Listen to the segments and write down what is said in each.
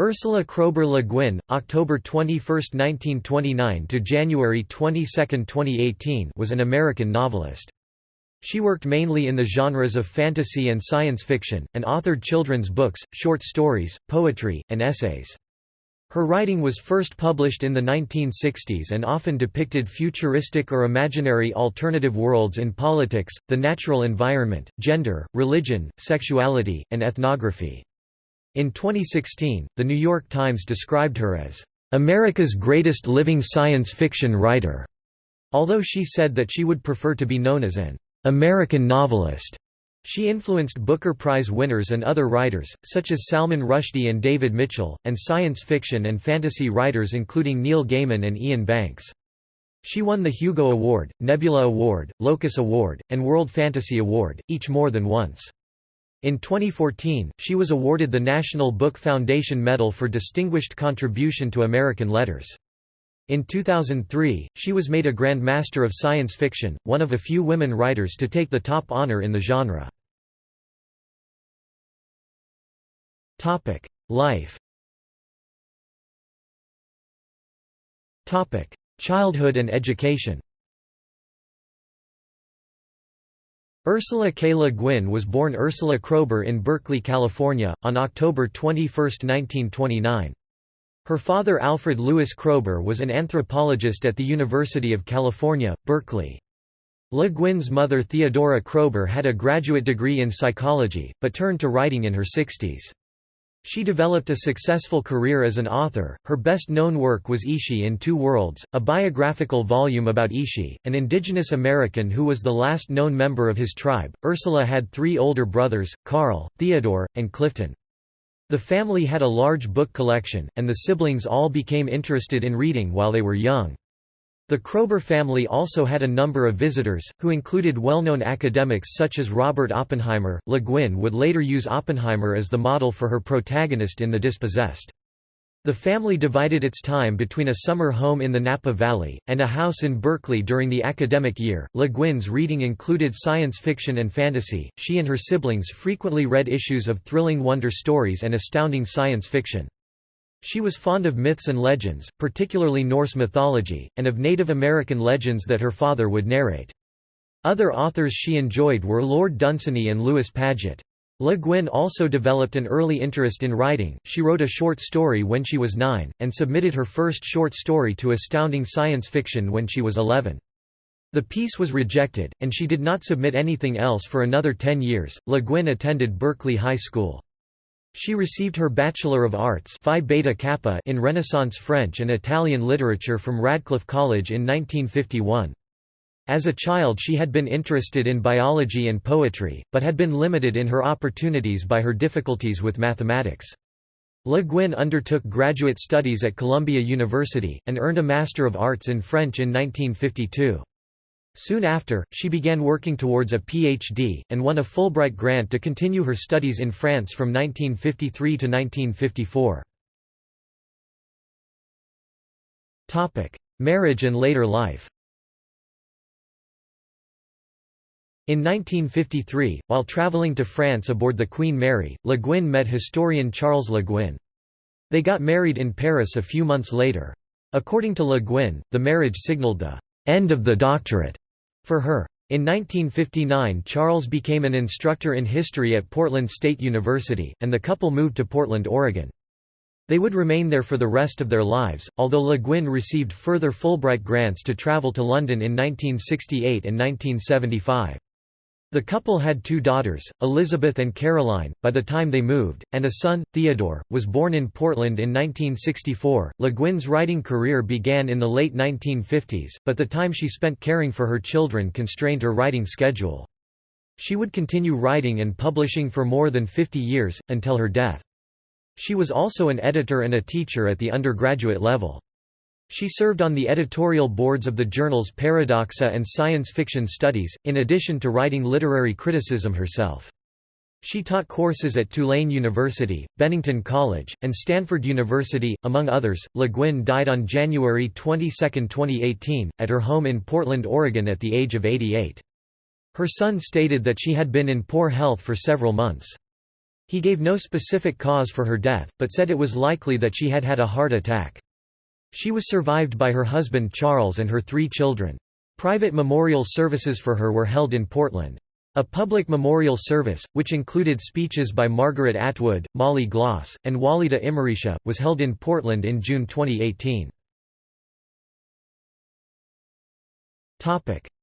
Ursula Kroeber Le Guin, October 21, 1929 to January 22, 2018, was an American novelist. She worked mainly in the genres of fantasy and science fiction, and authored children's books, short stories, poetry, and essays. Her writing was first published in the 1960s and often depicted futuristic or imaginary alternative worlds in politics, the natural environment, gender, religion, sexuality, and ethnography. In 2016, The New York Times described her as, "...America's greatest living science fiction writer", although she said that she would prefer to be known as an "...American novelist". She influenced Booker Prize winners and other writers, such as Salman Rushdie and David Mitchell, and science fiction and fantasy writers including Neil Gaiman and Iain Banks. She won the Hugo Award, Nebula Award, Locus Award, and World Fantasy Award, each more than once. In 2014, she was awarded the National Book Foundation Medal for Distinguished Contribution to American Letters. In 2003, she was made a Grand Master of Science Fiction, one of a few women writers to take the top honor in the genre. Life Childhood and education Ursula K. Le Guin was born Ursula Kroeber in Berkeley, California, on October 21, 1929. Her father Alfred Louis Kroeber was an anthropologist at the University of California, Berkeley. Le Guin's mother Theodora Kroeber had a graduate degree in psychology, but turned to writing in her 60s. She developed a successful career as an author. Her best known work was Ishi in Two Worlds, a biographical volume about Ishi, an indigenous American who was the last known member of his tribe. Ursula had three older brothers, Carl, Theodore, and Clifton. The family had a large book collection, and the siblings all became interested in reading while they were young. The Kroeber family also had a number of visitors, who included well-known academics such as Robert Oppenheimer. Le Guin would later use Oppenheimer as the model for her protagonist in The Dispossessed. The family divided its time between a summer home in the Napa Valley, and a house in Berkeley during the academic year. Le Guin's reading included science fiction and fantasy. She and her siblings frequently read issues of thrilling wonder stories and astounding science fiction. She was fond of myths and legends, particularly Norse mythology, and of Native American legends that her father would narrate. Other authors she enjoyed were Lord Dunsany and Lewis Padgett. Le Guin also developed an early interest in writing, she wrote a short story when she was nine, and submitted her first short story to Astounding Science Fiction when she was 11. The piece was rejected, and she did not submit anything else for another ten years. Le Guin attended Berkeley High School. She received her Bachelor of Arts Phi Beta Kappa in Renaissance French and Italian literature from Radcliffe College in 1951. As a child she had been interested in biology and poetry, but had been limited in her opportunities by her difficulties with mathematics. Le Guin undertook graduate studies at Columbia University, and earned a Master of Arts in French in 1952. Soon after, she began working towards a Ph.D., and won a Fulbright grant to continue her studies in France from 1953 to 1954. Marriage and later life In 1953, while traveling to France aboard the Queen Mary, Le Guin met historian Charles Le Guin. They got married in Paris a few months later. According to Le Guin, the marriage signaled the end of the doctorate for her. In 1959 Charles became an instructor in history at Portland State University, and the couple moved to Portland, Oregon. They would remain there for the rest of their lives, although Le Guin received further Fulbright grants to travel to London in 1968 and 1975. The couple had two daughters, Elizabeth and Caroline, by the time they moved, and a son, Theodore, was born in Portland in 1964. Le Guin's writing career began in the late 1950s, but the time she spent caring for her children constrained her writing schedule. She would continue writing and publishing for more than 50 years, until her death. She was also an editor and a teacher at the undergraduate level. She served on the editorial boards of the journals Paradoxa and Science Fiction Studies, in addition to writing literary criticism herself. She taught courses at Tulane University, Bennington College, and Stanford University, among others. Le Guin died on January 22, 2018, at her home in Portland, Oregon at the age of 88. Her son stated that she had been in poor health for several months. He gave no specific cause for her death, but said it was likely that she had had a heart attack. She was survived by her husband Charles and her three children. Private memorial services for her were held in Portland. A public memorial service, which included speeches by Margaret Atwood, Molly Gloss, and Walida Imarisha, was held in Portland in June 2018.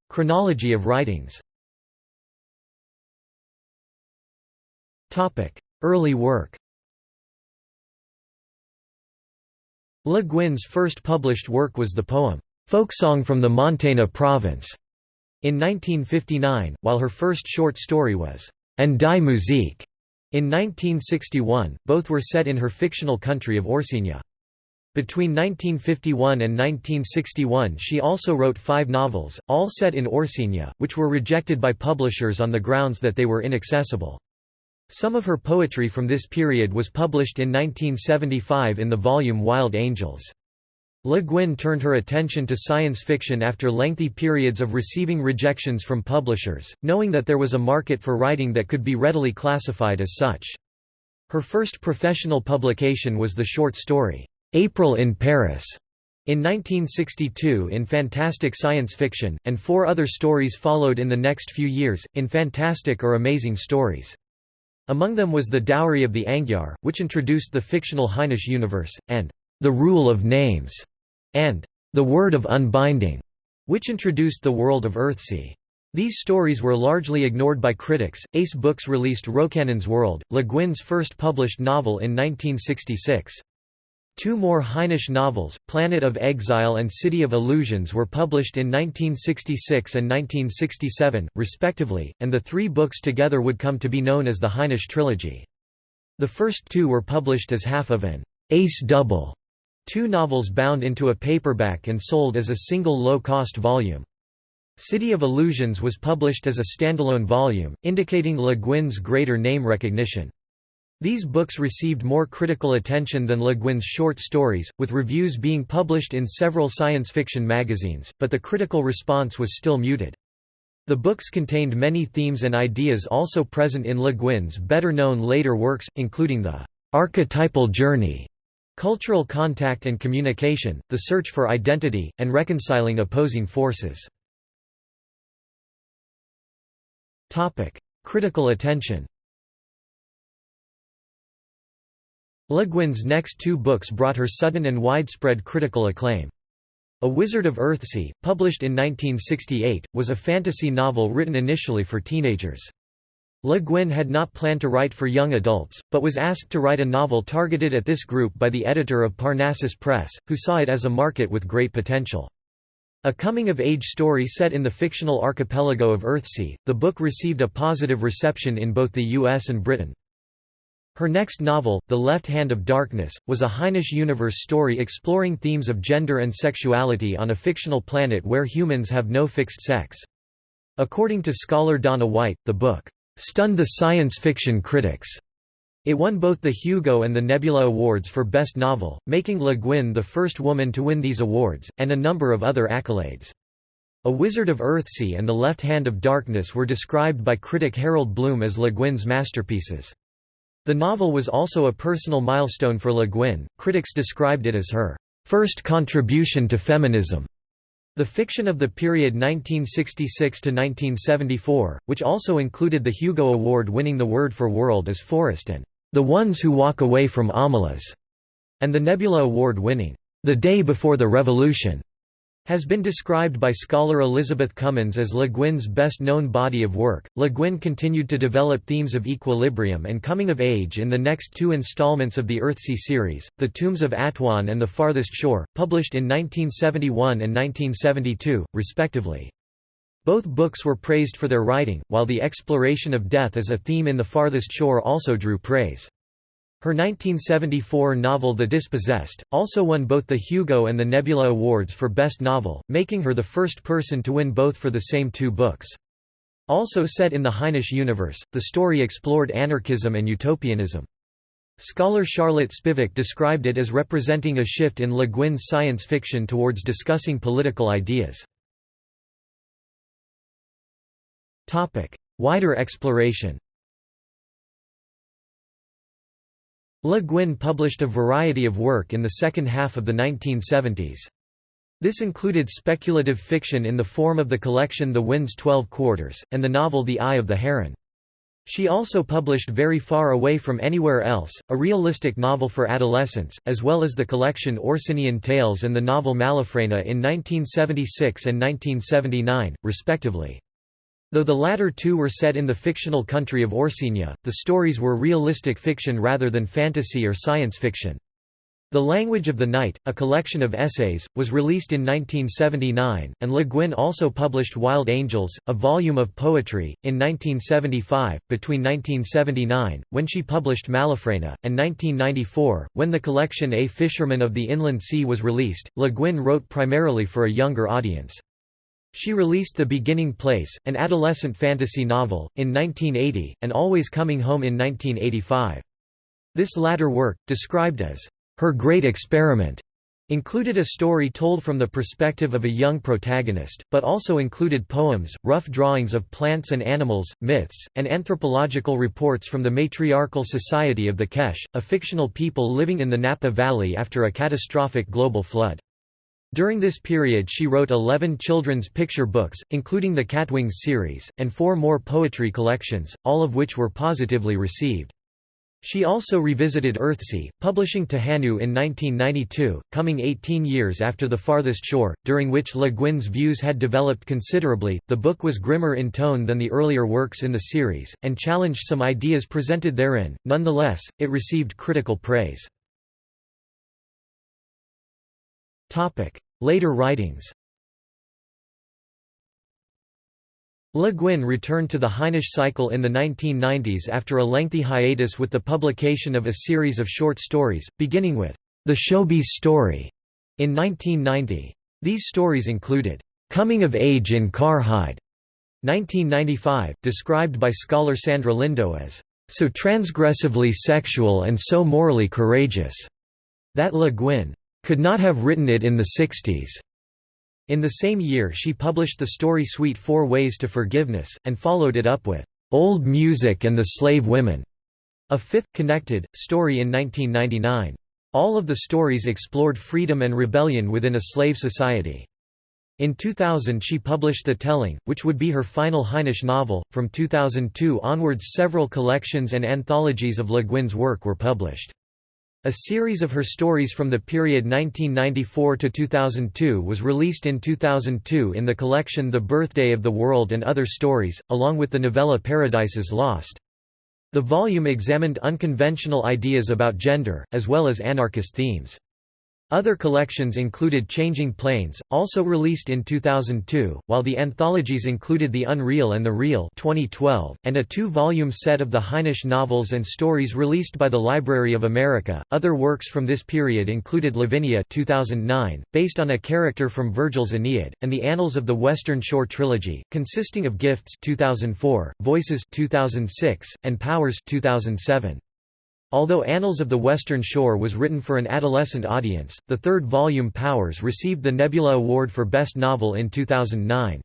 Chronology of writings Early work Le Guin's first published work was the poem, "'Folksong from the Montana Province' in 1959, while her first short story was, "'An die Musik' in 1961, both were set in her fictional country of Orsinia. Between 1951 and 1961 she also wrote five novels, all set in Orsinia, which were rejected by publishers on the grounds that they were inaccessible. Some of her poetry from this period was published in 1975 in the volume Wild Angels. Le Guin turned her attention to science fiction after lengthy periods of receiving rejections from publishers, knowing that there was a market for writing that could be readily classified as such. Her first professional publication was the short story, "'April in Paris' in 1962 in fantastic science fiction, and four other stories followed in the next few years, in fantastic or amazing stories. Among them was The Dowry of the Angyar, which introduced the fictional Hainish universe, and The Rule of Names, and The Word of Unbinding, which introduced the world of Earthsea. These stories were largely ignored by critics. Ace Books released Rocannon's World, Le Guin's first published novel in 1966. Two more Hainish novels, Planet of Exile and City of Illusions were published in 1966 and 1967, respectively, and the three books together would come to be known as the Hainish trilogy. The first two were published as half of an «ace double», two novels bound into a paperback and sold as a single low-cost volume. City of Illusions was published as a standalone volume, indicating Le Guin's greater name recognition. These books received more critical attention than Le Guin's short stories, with reviews being published in several science fiction magazines, but the critical response was still muted. The books contained many themes and ideas also present in Le Guin's better-known later works, including the archetypal journey, cultural contact and communication, the search for identity, and reconciling opposing forces. Critical attention Le Guin's next two books brought her sudden and widespread critical acclaim. A Wizard of Earthsea, published in 1968, was a fantasy novel written initially for teenagers. Le Guin had not planned to write for young adults, but was asked to write a novel targeted at this group by the editor of Parnassus Press, who saw it as a market with great potential. A coming-of-age story set in the fictional archipelago of Earthsea, the book received a positive reception in both the US and Britain. Her next novel, The Left Hand of Darkness, was a Hainish universe story exploring themes of gender and sexuality on a fictional planet where humans have no fixed sex. According to scholar Donna White, the book, "...stunned the science fiction critics." It won both the Hugo and the Nebula Awards for Best Novel, making Le Guin the first woman to win these awards, and a number of other accolades. A Wizard of Earthsea and The Left Hand of Darkness were described by critic Harold Bloom as Le Guin's masterpieces. The novel was also a personal milestone for Le Guin, critics described it as her first contribution to feminism. The fiction of the period 1966–1974, which also included the Hugo Award-winning The Word for World as Forest and The Ones Who Walk Away from Omelas, and the Nebula Award-winning The Day Before the Revolution, has been described by scholar Elizabeth Cummins as Le Guin's best-known body of work. Le Guin continued to develop themes of equilibrium and coming of age in the next two installments of the Earthsea series, The Tombs of Atuan and The Farthest Shore, published in 1971 and 1972, respectively. Both books were praised for their writing, while the exploration of death as a theme in The Farthest Shore also drew praise. Her 1974 novel The Dispossessed, also won both the Hugo and the Nebula Awards for Best Novel, making her the first person to win both for the same two books. Also set in the Hainish universe, the story explored anarchism and utopianism. Scholar Charlotte Spivak described it as representing a shift in Le Guin's science fiction towards discussing political ideas. Wider exploration Le Guin published a variety of work in the second half of the 1970s. This included speculative fiction in the form of the collection The Wind's Twelve Quarters, and the novel The Eye of the Heron. She also published Very Far Away from Anywhere Else, a realistic novel for adolescents, as well as the collection Orsinian Tales and the novel Malafrena in 1976 and 1979, respectively. Though the latter two were set in the fictional country of Orsinia, the stories were realistic fiction rather than fantasy or science fiction. The Language of the Night, a collection of essays, was released in 1979, and Le Guin also published Wild Angels, a volume of poetry, in 1975. Between 1979, when she published Malafrena, and 1994, when the collection A Fisherman of the Inland Sea was released, Le Guin wrote primarily for a younger audience. She released The Beginning Place, an adolescent fantasy novel, in 1980, and Always Coming Home in 1985. This latter work, described as her great experiment included a story told from the perspective of a young protagonist, but also included poems, rough drawings of plants and animals, myths, and anthropological reports from the matriarchal society of the Kesh, a fictional people living in the Napa Valley after a catastrophic global flood. During this period she wrote 11 children's picture books, including the Catwings series, and four more poetry collections, all of which were positively received. She also revisited Earthsea, publishing Tehanu in 1992, coming 18 years after The Farthest Shore, during which Le Guin's views had developed considerably. The book was grimmer in tone than the earlier works in the series, and challenged some ideas presented therein, nonetheless, it received critical praise. Later writings Le Guin returned to the Hainish cycle in the 1990s after a lengthy hiatus with the publication of a series of short stories, beginning with The Shobies' Story in 1990. These stories included Coming of Age in Carhide 1995, described by scholar Sandra Lindow as so transgressively sexual and so morally courageous that Le Guin could not have written it in the 60s. In the same year she published the story suite Four Ways to Forgiveness, and followed it up with "'Old Music and the Slave Women' a fifth, connected, story in 1999. All of the stories explored freedom and rebellion within a slave society. In 2000 she published The Telling, which would be her final Hainish novel. From 2002 onwards several collections and anthologies of Le Guin's work were published. A series of her stories from the period 1994 to 2002 was released in 2002 in the collection The Birthday of the World and Other Stories, along with the novella Paradises Lost. The volume examined unconventional ideas about gender, as well as anarchist themes. Other collections included Changing Planes, also released in 2002, while the anthologies included The Unreal and the Real 2012, and a two-volume set of the Hainish novels and stories released by the Library of America. Other works from this period included Lavinia 2009, based on a character from Virgil's Aeneid, and The Annals of the Western Shore trilogy, consisting of Gifts 2004, Voices 2006, and Powers 2007. Although Annals of the Western Shore was written for an adolescent audience, the third volume Powers received the Nebula Award for Best Novel in 2009.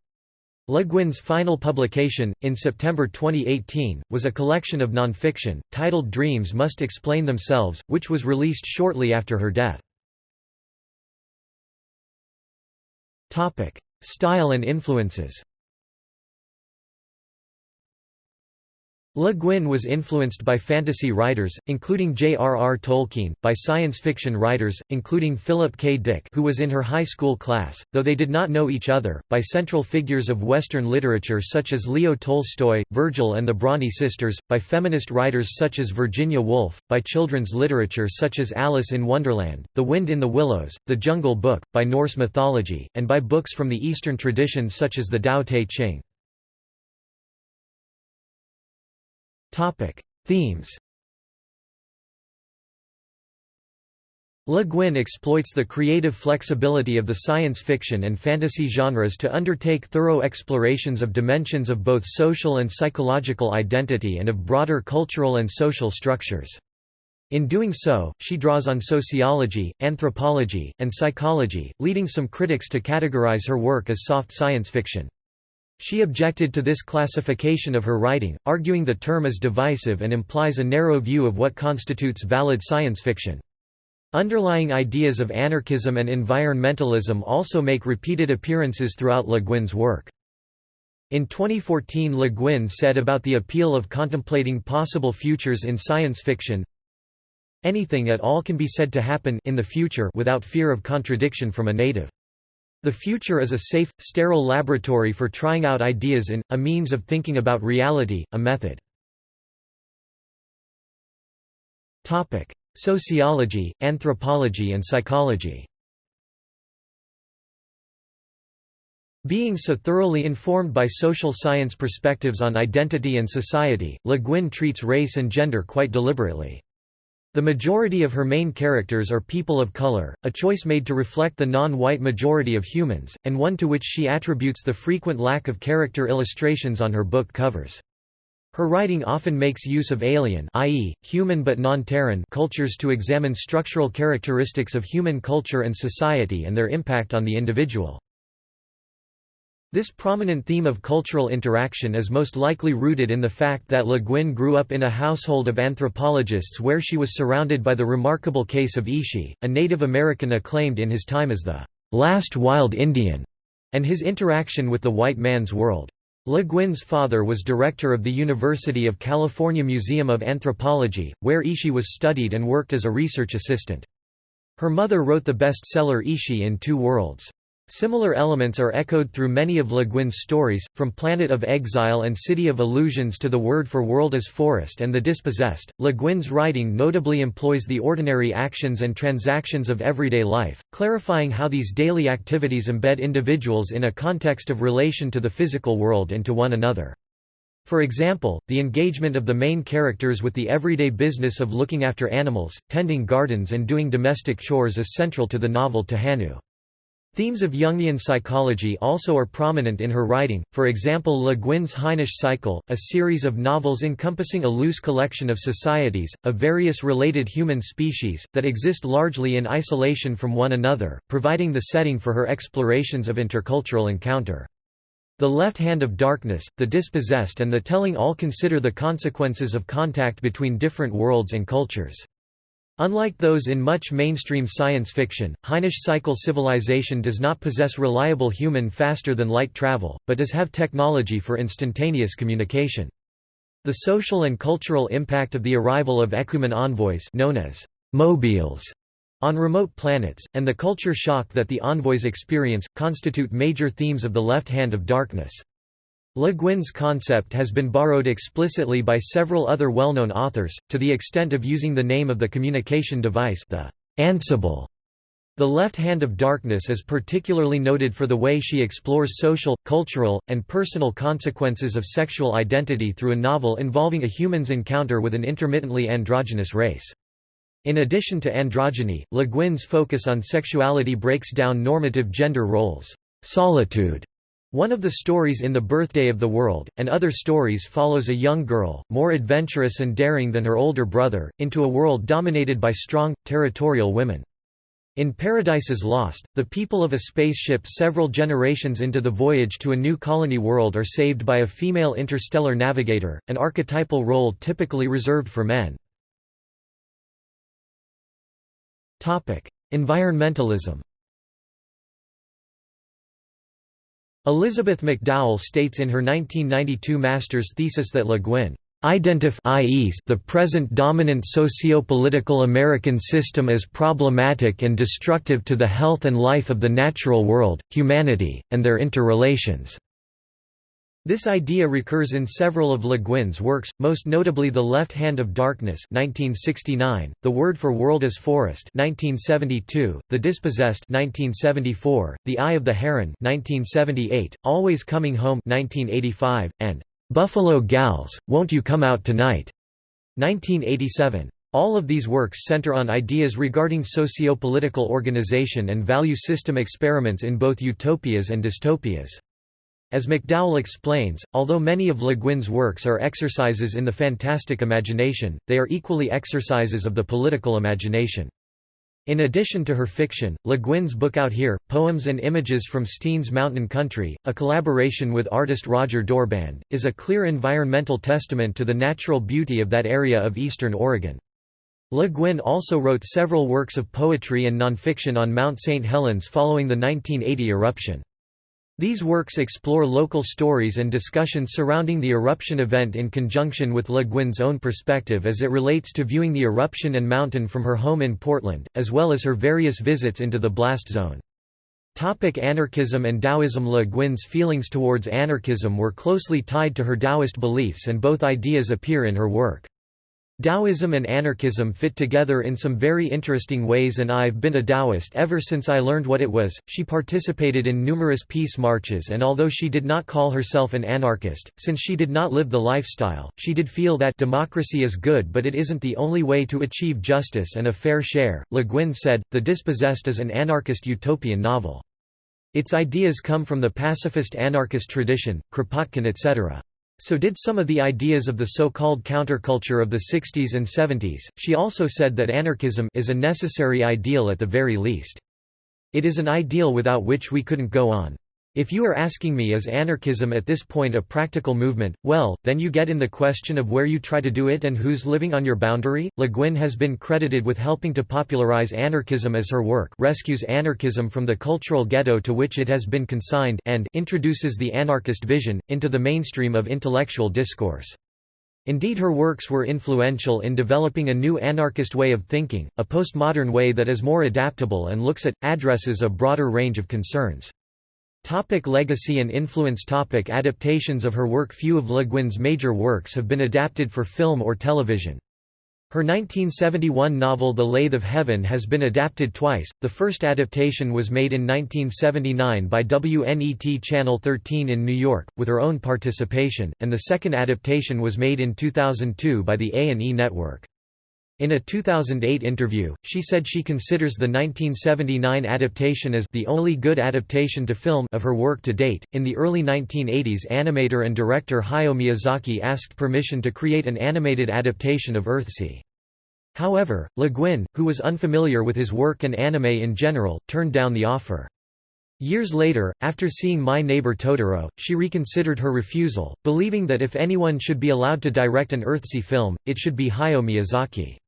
Le Guin's final publication, in September 2018, was a collection of nonfiction, titled Dreams Must Explain Themselves, which was released shortly after her death. Style and influences Le Guin was influenced by fantasy writers, including J.R.R. Tolkien, by science fiction writers, including Philip K. Dick who was in her high school class, though they did not know each other, by central figures of Western literature such as Leo Tolstoy, Virgil and the Bronte sisters, by feminist writers such as Virginia Woolf, by children's literature such as Alice in Wonderland, The Wind in the Willows, The Jungle Book, by Norse mythology, and by books from the Eastern tradition such as the Tao Te Ching. Themes Le Guin exploits the creative flexibility of the science fiction and fantasy genres to undertake thorough explorations of dimensions of both social and psychological identity and of broader cultural and social structures. In doing so, she draws on sociology, anthropology, and psychology, leading some critics to categorize her work as soft science fiction. She objected to this classification of her writing, arguing the term is divisive and implies a narrow view of what constitutes valid science fiction. Underlying ideas of anarchism and environmentalism also make repeated appearances throughout Le Guin's work. In 2014 Le Guin said about the appeal of contemplating possible futures in science fiction, Anything at all can be said to happen in the future without fear of contradiction from a native. The future is a safe, sterile laboratory for trying out ideas in, a means of thinking about reality, a method. Sociology, anthropology and psychology Being so thoroughly informed by social science perspectives on identity and society, Le Guin treats race and gender quite deliberately. The majority of her main characters are people of color, a choice made to reflect the non-white majority of humans, and one to which she attributes the frequent lack of character illustrations on her book covers. Her writing often makes use of alien i.e., human but non-Terran cultures to examine structural characteristics of human culture and society and their impact on the individual. This prominent theme of cultural interaction is most likely rooted in the fact that Le Guin grew up in a household of anthropologists where she was surrounded by the remarkable case of Ishi, a Native American acclaimed in his time as the last wild Indian, and his interaction with the white man's world. Le Guin's father was director of the University of California Museum of Anthropology, where Ishi was studied and worked as a research assistant. Her mother wrote the bestseller Ishi in Two Worlds. Similar elements are echoed through many of Le Guin's stories, from Planet of Exile and City of Illusions to the word for world as forest and the dispossessed. Le Guin's writing notably employs the ordinary actions and transactions of everyday life, clarifying how these daily activities embed individuals in a context of relation to the physical world and to one another. For example, the engagement of the main characters with the everyday business of looking after animals, tending gardens and doing domestic chores is central to the novel Tehanu. Themes of Jungian psychology also are prominent in her writing, for example Le Guin's Hainish Cycle, a series of novels encompassing a loose collection of societies, of various related human species, that exist largely in isolation from one another, providing the setting for her explorations of intercultural encounter. The Left Hand of Darkness, The Dispossessed and The Telling all consider the consequences of contact between different worlds and cultures. Unlike those in much mainstream science fiction, Hainish cycle civilization does not possess reliable human faster-than-light travel, but does have technology for instantaneous communication. The social and cultural impact of the arrival of Ekumen envoys known as mobiles on remote planets, and the culture shock that the envoys experience, constitute major themes of the left hand of darkness. Le Guin's concept has been borrowed explicitly by several other well-known authors, to the extent of using the name of the communication device the Ansible. The Left Hand of Darkness is particularly noted for the way she explores social, cultural, and personal consequences of sexual identity through a novel involving a human's encounter with an intermittently androgynous race. In addition to androgyny, Le Guin's focus on sexuality breaks down normative gender roles. Solitude one of the stories in The Birthday of the World, and other stories follows a young girl, more adventurous and daring than her older brother, into a world dominated by strong, territorial women. In Paradises Lost, the people of a spaceship several generations into the voyage to a new colony world are saved by a female interstellar navigator, an archetypal role typically reserved for men. Environmentalism Elizabeth McDowell states in her 1992 master's thesis that Le Guin identifies the present dominant socio-political American system as problematic and destructive to the health and life of the natural world, humanity, and their interrelations. This idea recurs in several of Le Guin's works, most notably The Left Hand of Darkness 1969, The Word for World as Forest 1972, The Dispossessed 1974, The Eye of the Heron 1978, Always Coming Home 1985, and Buffalo Gals, Won't You Come Out Tonight 1987. All of these works center on ideas regarding socio-political organization and value system experiments in both utopias and dystopias. As McDowell explains, although many of Le Guin's works are exercises in the fantastic imagination, they are equally exercises of the political imagination. In addition to her fiction, Le Guin's book Out Here, Poems and Images from Steen's Mountain Country, a collaboration with artist Roger Dorband, is a clear environmental testament to the natural beauty of that area of eastern Oregon. Le Guin also wrote several works of poetry and nonfiction on Mount St. Helens following the 1980 eruption. These works explore local stories and discussions surrounding the eruption event in conjunction with Le Guin's own perspective as it relates to viewing the eruption and mountain from her home in Portland, as well as her various visits into the blast zone. Topic anarchism and Taoism Le Guin's feelings towards anarchism were closely tied to her Taoist beliefs and both ideas appear in her work. Taoism and anarchism fit together in some very interesting ways and I've been a Taoist ever since I learned what it was. She participated in numerous peace marches and although she did not call herself an anarchist, since she did not live the lifestyle, she did feel that democracy is good but it isn't the only way to achieve justice and a fair share. Le Guin said, The Dispossessed is an anarchist utopian novel. Its ideas come from the pacifist anarchist tradition, Kropotkin etc. So did some of the ideas of the so-called counterculture of the 60s and 70s. She also said that anarchism is a necessary ideal at the very least. It is an ideal without which we couldn't go on. If you are asking me is anarchism at this point a practical movement, well, then you get in the question of where you try to do it and who's living on your boundary. Le Guin has been credited with helping to popularize anarchism as her work rescues anarchism from the cultural ghetto to which it has been consigned and introduces the anarchist vision, into the mainstream of intellectual discourse. Indeed her works were influential in developing a new anarchist way of thinking, a postmodern way that is more adaptable and looks at, addresses a broader range of concerns. Topic legacy and influence Topic Adaptations of her work Few of Le Guin's major works have been adapted for film or television. Her 1971 novel The Lathe of Heaven has been adapted twice, the first adaptation was made in 1979 by WNET Channel 13 in New York, with her own participation, and the second adaptation was made in 2002 by the A&E Network. In a 2008 interview, she said she considers the 1979 adaptation as the only good adaptation to film of her work to date. In the early 1980s, animator and director Hayao Miyazaki asked permission to create an animated adaptation of Earthsea. However, Le Guin, who was unfamiliar with his work and anime in general, turned down the offer. Years later, after seeing My Neighbor Totoro, she reconsidered her refusal, believing that if anyone should be allowed to direct an Earthsea film, it should be Hayao Miyazaki.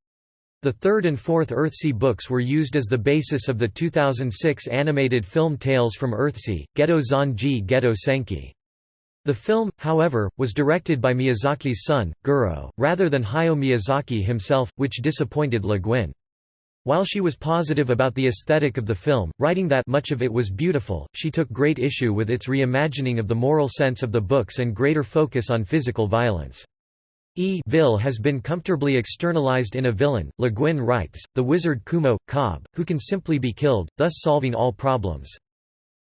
The third and fourth Earthsea books were used as the basis of the 2006 animated film Tales from Earthsea, Geto Zanji Gedo Senki. The film, however, was directed by Miyazaki's son, Goro, rather than Hayao Miyazaki himself, which disappointed Le Guin. While she was positive about the aesthetic of the film, writing that much of it was beautiful, she took great issue with its reimagining of the moral sense of the books and greater focus on physical violence. E vil has been comfortably externalized in a villain, Le Guin writes, the wizard Kumo, Cob, who can simply be killed, thus solving all problems.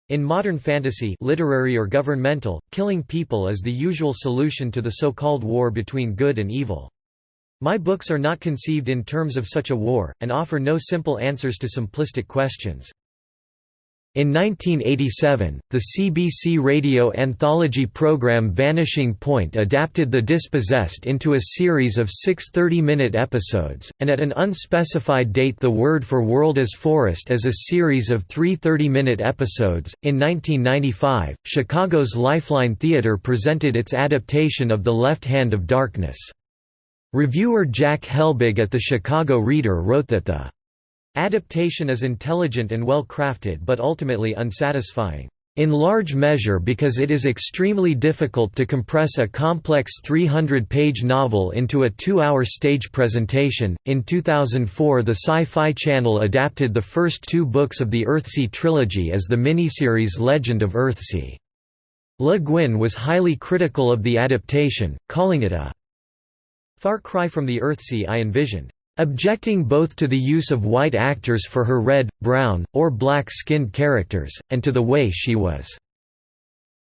In modern fantasy literary or governmental, killing people is the usual solution to the so-called war between good and evil. My books are not conceived in terms of such a war, and offer no simple answers to simplistic questions. In 1987, the CBC radio anthology program Vanishing Point adapted The Dispossessed into a series of six 30-minute episodes, and at an unspecified date The Word for World as Forest as a series of three 30-minute episodes. In 1995, Chicago's Lifeline Theater presented its adaptation of The Left Hand of Darkness. Reviewer Jack Helbig at the Chicago Reader wrote that the Adaptation is intelligent and well crafted but ultimately unsatisfying. In large measure because it is extremely difficult to compress a complex 300 page novel into a two hour stage presentation. In 2004, the Sci Fi Channel adapted the first two books of the Earthsea trilogy as the miniseries Legend of Earthsea. Le Guin was highly critical of the adaptation, calling it a far cry from the Earthsea I envisioned objecting both to the use of white actors for her red, brown, or black-skinned characters, and to the way she was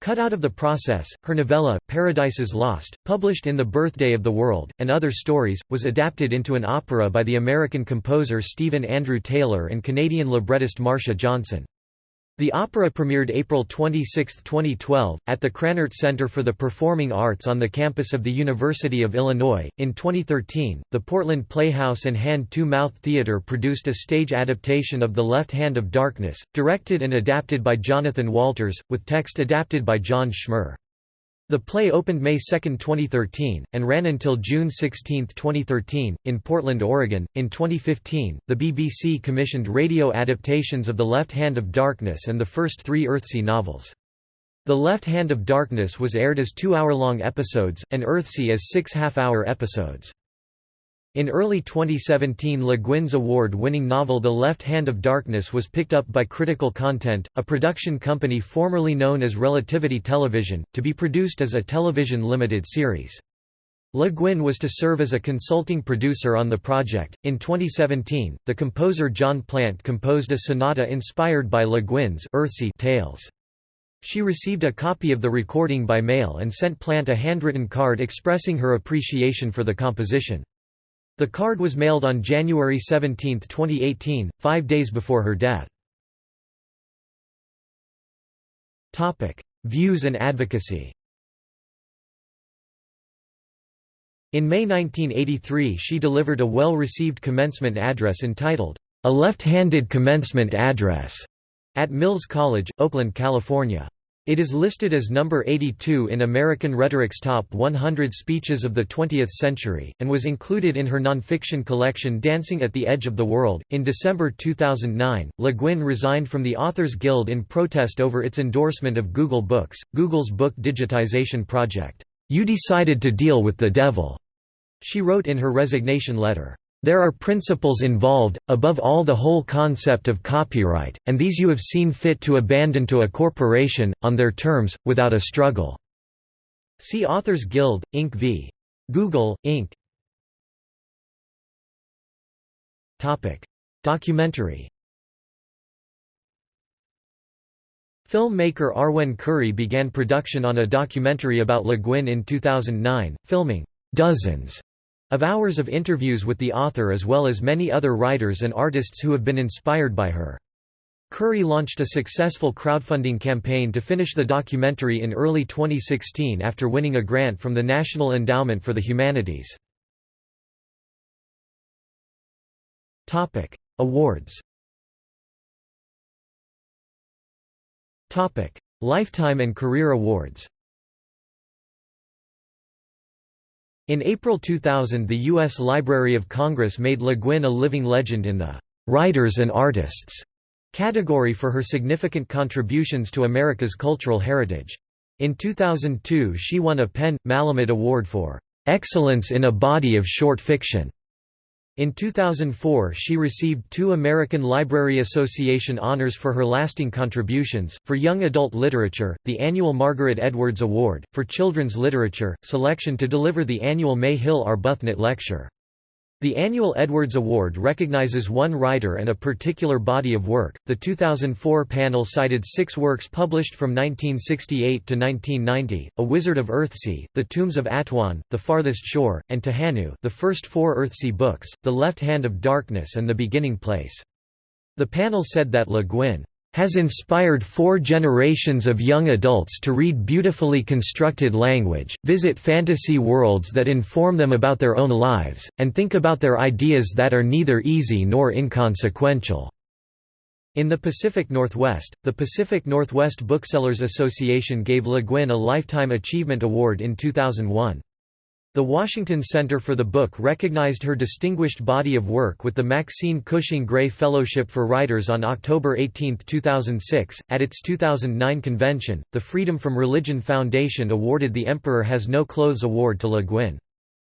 cut out of the process. Her novella, Paradises Lost, published in The Birthday of the World, and Other Stories, was adapted into an opera by the American composer Stephen Andrew Taylor and Canadian librettist Marcia Johnson. The opera premiered April 26, 2012, at the Krannert Center for the Performing Arts on the campus of the University of Illinois. In 2013, the Portland Playhouse and Hand to Mouth Theater produced a stage adaptation of The Left Hand of Darkness, directed and adapted by Jonathan Walters, with text adapted by John Schmor. The play opened May 2, 2013, and ran until June 16, 2013, in Portland, Oregon. In 2015, the BBC commissioned radio adaptations of The Left Hand of Darkness and the first three Earthsea novels. The Left Hand of Darkness was aired as two hour-long episodes, and Earthsea as six half-hour episodes. In early 2017 Le Guin's award-winning novel The Left Hand of Darkness was picked up by Critical Content, a production company formerly known as Relativity Television, to be produced as a television limited series. Le Guin was to serve as a consulting producer on the project. In 2017, the composer John Plant composed a sonata inspired by Le Guin's Earthsea tales. She received a copy of the recording by mail and sent Plant a handwritten card expressing her appreciation for the composition. The card was mailed on January 17, 2018, five days before her death. Views and advocacy In May 1983 she delivered a well-received commencement address entitled, A Left-Handed Commencement Address, at Mills College, Oakland, California. It is listed as number 82 in American Rhetoric's Top 100 Speeches of the Twentieth Century, and was included in her nonfiction collection Dancing at the Edge of the World. In December 2009, Le Guin resigned from the Authors Guild in protest over its endorsement of Google Books, Google's book digitization project. You decided to deal with the devil, she wrote in her resignation letter. There are principles involved, above all the whole concept of copyright, and these you have seen fit to abandon to a corporation, on their terms, without a struggle." See Authors Guild, Inc. v. Google, Inc. Documentary Filmmaker Arwen Curry began production on a documentary about Le Guin in 2009, filming «dozens» of hours of interviews with the author as well as many other writers and artists who have been inspired by her. Curry launched a successful crowdfunding campaign to finish the documentary in early 2016 after winning a grant from the National Endowment for the Humanities. Awards Lifetime and Career Awards In April 2000 the U.S. Library of Congress made Le Guin a living legend in the «Writers and Artists» category for her significant contributions to America's cultural heritage. In 2002 she won a PEN. Malamud Award for «Excellence in a Body of Short Fiction» In 2004 she received two American Library Association honors for her lasting contributions, for young adult literature, the annual Margaret Edwards Award, for children's literature, selection to deliver the annual May Hill Arbuthnot Lecture. The annual Edwards Award recognizes one writer and a particular body of work. The 2004 panel cited six works published from 1968 to 1990: A Wizard of Earthsea, The Tombs of Atuan, The Farthest Shore, and Tehanu, the first four Earthsea books, The Left Hand of Darkness and The Beginning Place. The panel said that Le Guin has inspired four generations of young adults to read beautifully constructed language, visit fantasy worlds that inform them about their own lives, and think about their ideas that are neither easy nor inconsequential. In the Pacific Northwest, the Pacific Northwest Booksellers Association gave Le Guin a Lifetime Achievement Award in 2001. The Washington Center for the Book recognized her distinguished body of work with the Maxine Cushing Gray Fellowship for Writers on October 18, 2006. At its 2009 convention, the Freedom from Religion Foundation awarded the Emperor Has No Clothes Award to Le Guin.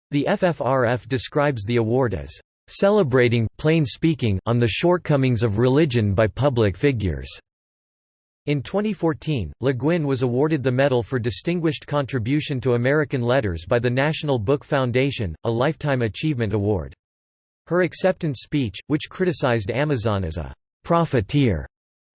The FFRF describes the award as celebrating plain speaking on the shortcomings of religion by public figures. In 2014, Le Guin was awarded the Medal for Distinguished Contribution to American Letters by the National Book Foundation, a Lifetime Achievement Award. Her acceptance speech, which criticized Amazon as a «profiteer»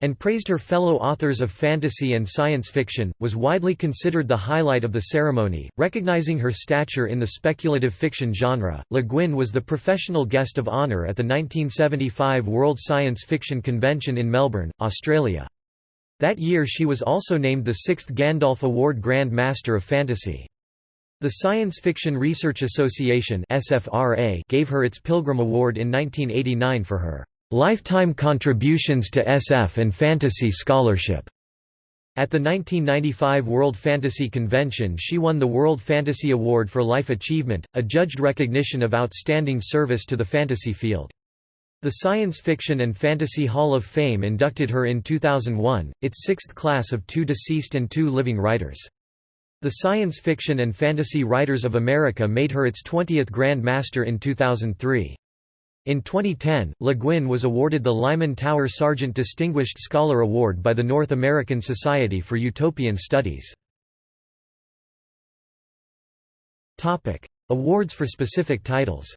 and praised her fellow authors of fantasy and science fiction, was widely considered the highlight of the ceremony. Recognizing her stature in the speculative fiction genre, Le Guin was the professional guest of honor at the 1975 World Science Fiction Convention in Melbourne, Australia. That year she was also named the sixth Gandalf Award Grand Master of Fantasy. The Science Fiction Research Association gave her its Pilgrim Award in 1989 for her "...lifetime contributions to SF and fantasy scholarship." At the 1995 World Fantasy Convention she won the World Fantasy Award for Life Achievement, a judged recognition of outstanding service to the fantasy field. The Science Fiction and Fantasy Hall of Fame inducted her in 2001, its sixth class of two deceased and two living writers. The Science Fiction and Fantasy Writers of America made her its 20th Grand Master in 2003. In 2010, Le Guin was awarded the Lyman Tower Sargent Distinguished Scholar Award by the North American Society for Utopian Studies. Awards for specific titles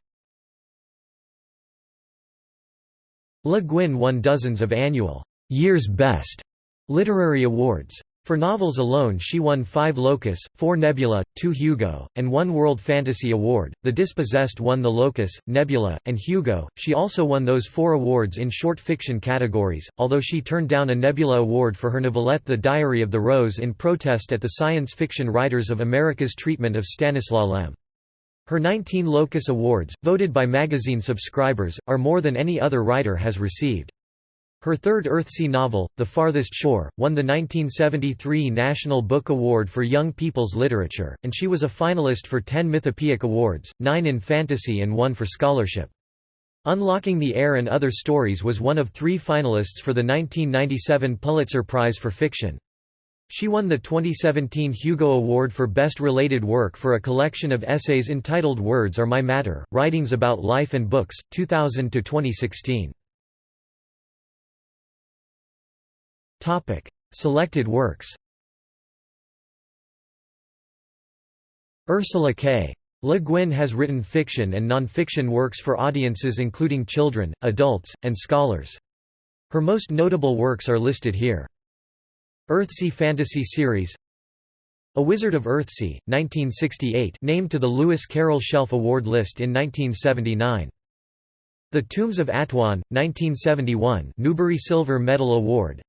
Le Guin won dozens of annual Year's Best literary awards. For novels alone, she won five Locus, four Nebula, two Hugo, and one World Fantasy Award. The Dispossessed won the Locus, Nebula, and Hugo. She also won those four awards in short fiction categories, although she turned down a Nebula Award for her novelette The Diary of the Rose in protest at the Science Fiction Writers of America's treatment of Stanislaw Lem. Her 19 Locus Awards, voted by magazine subscribers, are more than any other writer has received. Her third Earthsea novel, The Farthest Shore, won the 1973 National Book Award for Young People's Literature, and she was a finalist for 10 Mythopoeic Awards, nine in fantasy and one for scholarship. Unlocking the Air and Other Stories was one of three finalists for the 1997 Pulitzer Prize for Fiction. She won the 2017 Hugo Award for Best Related Work for a collection of essays entitled Words Are My Matter, Writings About Life and Books, 2000–2016. Topic: Selected works. Ursula K. Le Guin has written fiction and non-fiction works for audiences including children, adults, and scholars. Her most notable works are listed here. Earthsea Fantasy Series A Wizard of Earthsea, 1968 named to the Lewis Carroll Shelf Award list in 1979. The Tombs of Atuan, 1971 Newbery Silver Medal Award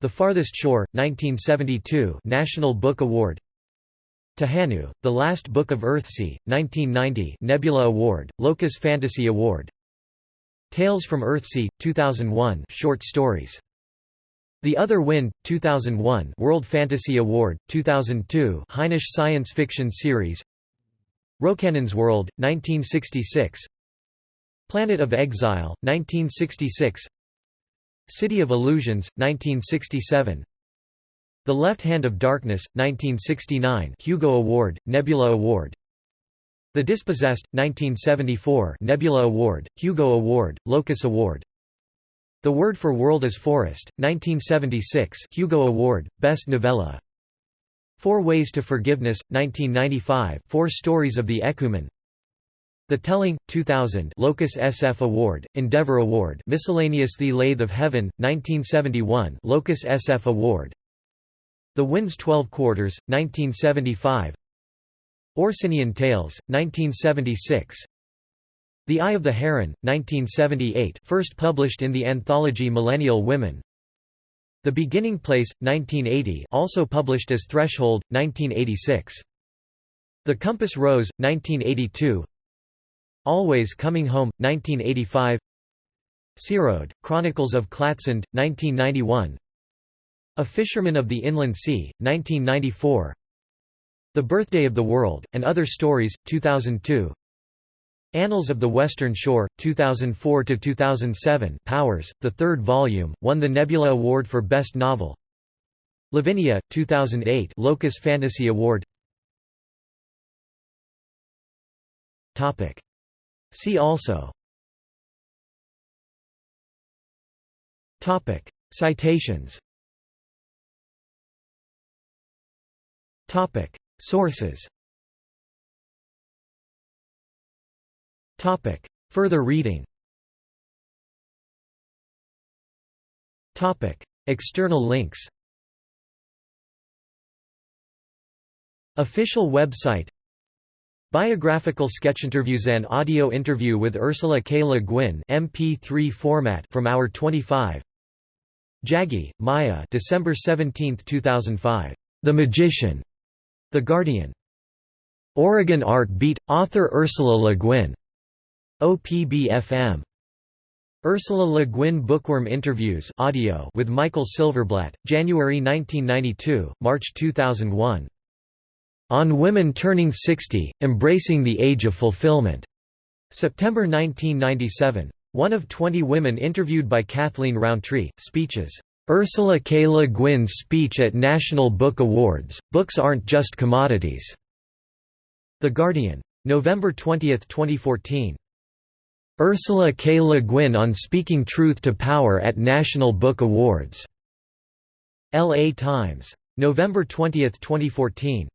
the Farthest Shore, 1972 National Book Award Tehanu, The Last Book of Earthsea, 1990 Nebula Award, Locus Fantasy Award Tales from Earthsea, 2001 Short Stories. The Other Wind, 2001 World Fantasy Award, 2002 Hainish Science Fiction Series. Rocannon's World, 1966 Planet of Exile, 1966 City of Illusions, 1967 The Left Hand of Darkness, 1969 Hugo Award, Nebula Award. The Dispossessed, 1974 Nebula Award, Hugo Award, Locus Award The Word for World is Forest, 1976 Hugo Award, Best Novella. Four Ways to Forgiveness, 1995 Four Stories of the Ekumen the Telling, 2000 Locus SF Award, Endeavour Award Miscellaneous The Lathe of Heaven, 1971 Locus SF Award. The Wind's Twelve Quarters, 1975 Orsinian Tales, 1976 The Eye of the Heron, 1978 first published in the anthology Millennial Women. The Beginning Place, 1980 also published as Threshold, 1986 The Compass Rose, 1982 Always Coming Home, 1985 Searoad, Chronicles of Klatsand, 1991 A Fisherman of the Inland Sea, 1994 The Birthday of the World, and Other Stories, 2002 Annals of the Western Shore, 2004–2007 Powers, the third volume, won the Nebula Award for Best Novel. Lavinia, 2008 Locus Fantasy Award. See also. Citations. Topic. Sources Topic Further reading Topic External links Official website Biographical sketch interviews An audio interview with Ursula K. Le Guin MP3 format from Hour 25 Jaggi, Maya December 17, 2005. The Magician. The Guardian. Oregon Art Beat – Author Ursula Le Guin. OPBFM. Ursula Le Guin Bookworm Interviews audio with Michael Silverblatt, January 1992, March 2001. On Women Turning 60, Embracing the Age of Fulfillment. September 1997. One of 20 women interviewed by Kathleen Rountree. Speeches. Ursula K. Le Guin's speech at National Book Awards, Books Aren't Just Commodities. The Guardian. November 20, 2014. Ursula K. Le Guin on Speaking Truth to Power at National Book Awards. L.A. Times. November 20, 2014.